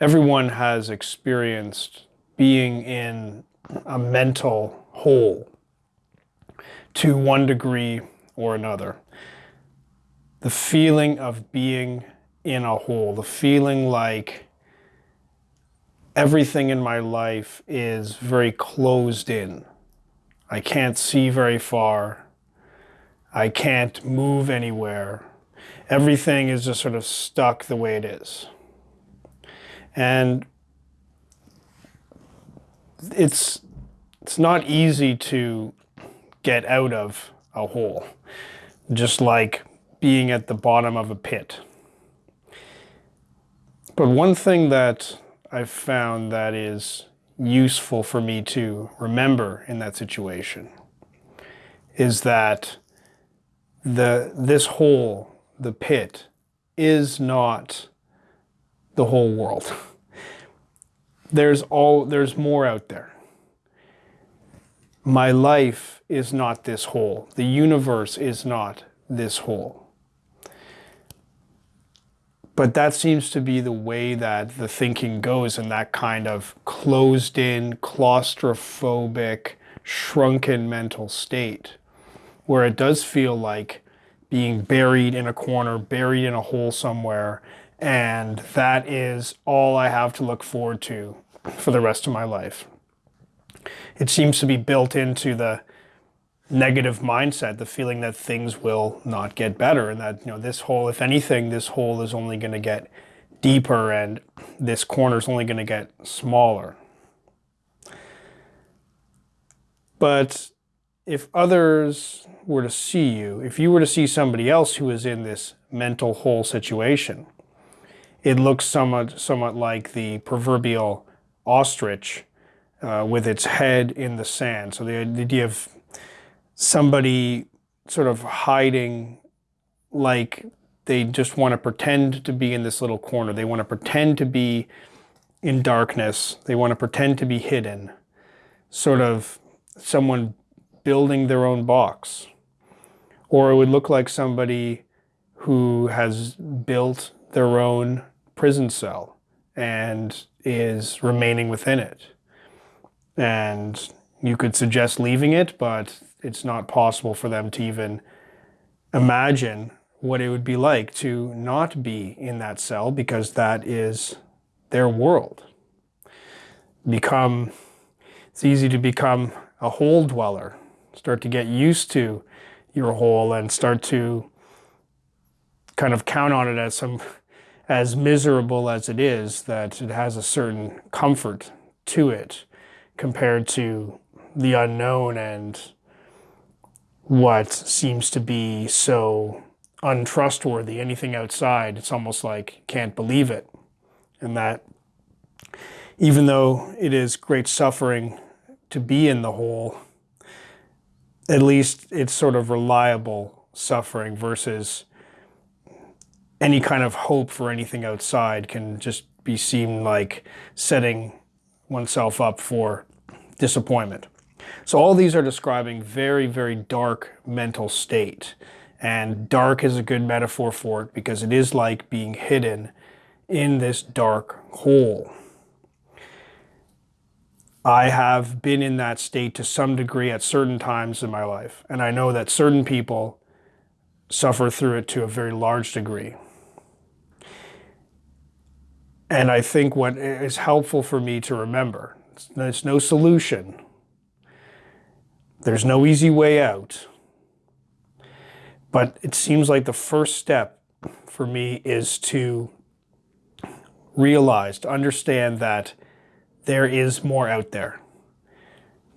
everyone has experienced being in a mental hole to one degree or another. The feeling of being in a hole, the feeling like everything in my life is very closed in. I can't see very far. I can't move anywhere. Everything is just sort of stuck the way it is. And it's it's not easy to get out of a hole, just like being at the bottom of a pit. But one thing that I've found that is useful for me to remember in that situation is that the this hole, the pit, is not the whole world. There's all there's more out there. My life is not this hole. The universe is not this hole. But that seems to be the way that the thinking goes in that kind of closed in, claustrophobic, shrunken mental state, where it does feel like being buried in a corner, buried in a hole somewhere, and that is all I have to look forward to for the rest of my life. It seems to be built into the negative mindset, the feeling that things will not get better and that, you know, this hole, if anything, this hole is only going to get deeper and this corner is only going to get smaller. But if others were to see you, if you were to see somebody else who is in this mental hole situation, it looks somewhat, somewhat like the proverbial ostrich uh, with its head in the sand. So the idea of somebody sort of hiding like they just want to pretend to be in this little corner. They want to pretend to be in darkness. They want to pretend to be hidden. Sort of someone building their own box. Or it would look like somebody who has built their own prison cell and is remaining within it. And you could suggest leaving it, but it's not possible for them to even imagine what it would be like to not be in that cell because that is their world. Become, it's easy to become a hole dweller, start to get used to your hole and start to kind of count on it as some as miserable as it is, that it has a certain comfort to it compared to the unknown and what seems to be so untrustworthy. Anything outside, it's almost like can't believe it. And that even though it is great suffering to be in the hole, at least it's sort of reliable suffering versus any kind of hope for anything outside can just be seen like setting oneself up for disappointment. So all these are describing very, very dark mental state. And dark is a good metaphor for it because it is like being hidden in this dark hole. I have been in that state to some degree at certain times in my life. And I know that certain people suffer through it to a very large degree. And I think what is helpful for me to remember, there's no solution. There's no easy way out. But it seems like the first step for me is to realize, to understand that there is more out there.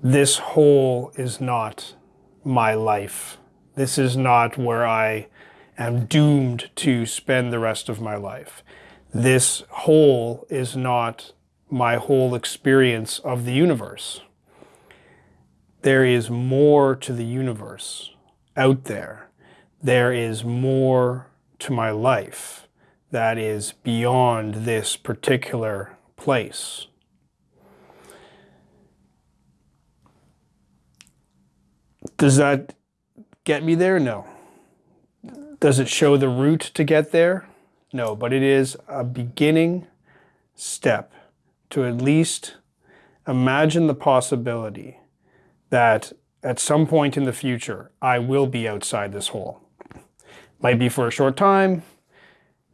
This hole is not my life. This is not where I am doomed to spend the rest of my life this hole is not my whole experience of the universe. There is more to the universe out there. There is more to my life that is beyond this particular place. Does that get me there? No. Does it show the route to get there? No, but it is a beginning step to at least imagine the possibility that at some point in the future, I will be outside this hole. Might be for a short time,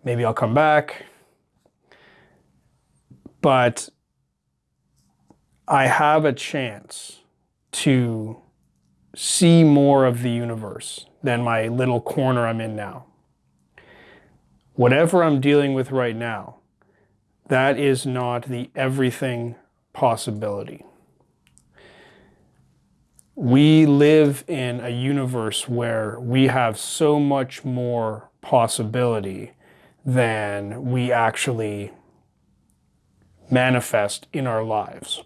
maybe I'll come back, but I have a chance to see more of the universe than my little corner I'm in now. Whatever I'm dealing with right now, that is not the everything possibility. We live in a universe where we have so much more possibility than we actually manifest in our lives.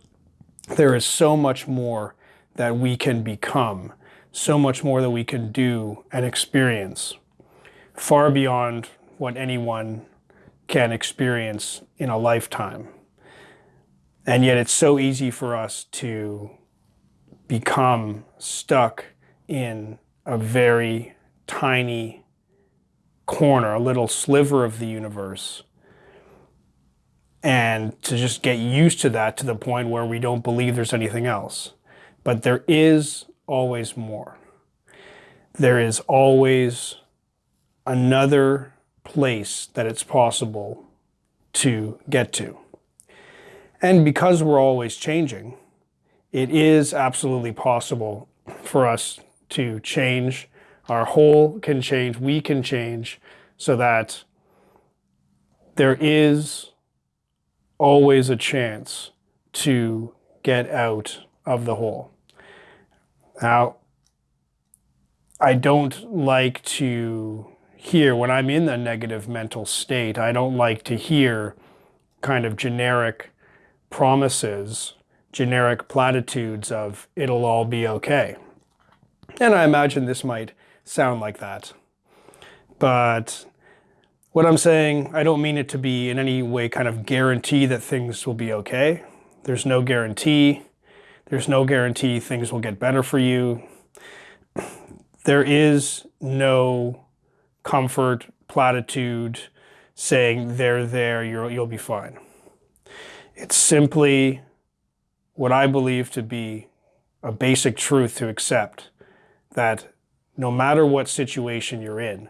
There is so much more that we can become, so much more that we can do and experience, far beyond what anyone can experience in a lifetime. And yet it's so easy for us to become stuck in a very tiny corner, a little sliver of the universe. And to just get used to that to the point where we don't believe there's anything else. But there is always more. There is always another place that it's possible to get to. And because we're always changing, it is absolutely possible for us to change. Our hole can change, we can change, so that there is always a chance to get out of the hole. Now, I don't like to hear, when I'm in a negative mental state, I don't like to hear kind of generic promises, generic platitudes of it'll all be okay. And I imagine this might sound like that. But what I'm saying, I don't mean it to be in any way kind of guarantee that things will be okay. There's no guarantee. There's no guarantee things will get better for you. There is no comfort platitude saying they're there, you'll, you'll be fine. It's simply what I believe to be a basic truth to accept that no matter what situation you're in,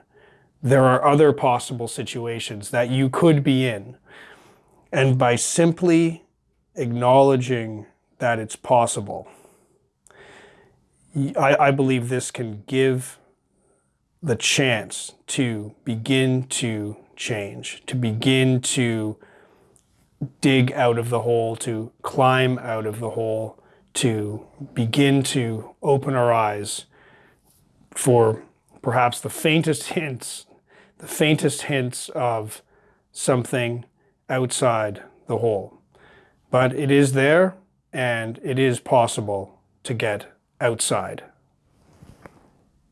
there are other possible situations that you could be in. And by simply acknowledging that it's possible, I, I believe this can give the chance to begin to change, to begin to dig out of the hole, to climb out of the hole, to begin to open our eyes for perhaps the faintest hints, the faintest hints of something outside the hole. But it is there and it is possible to get outside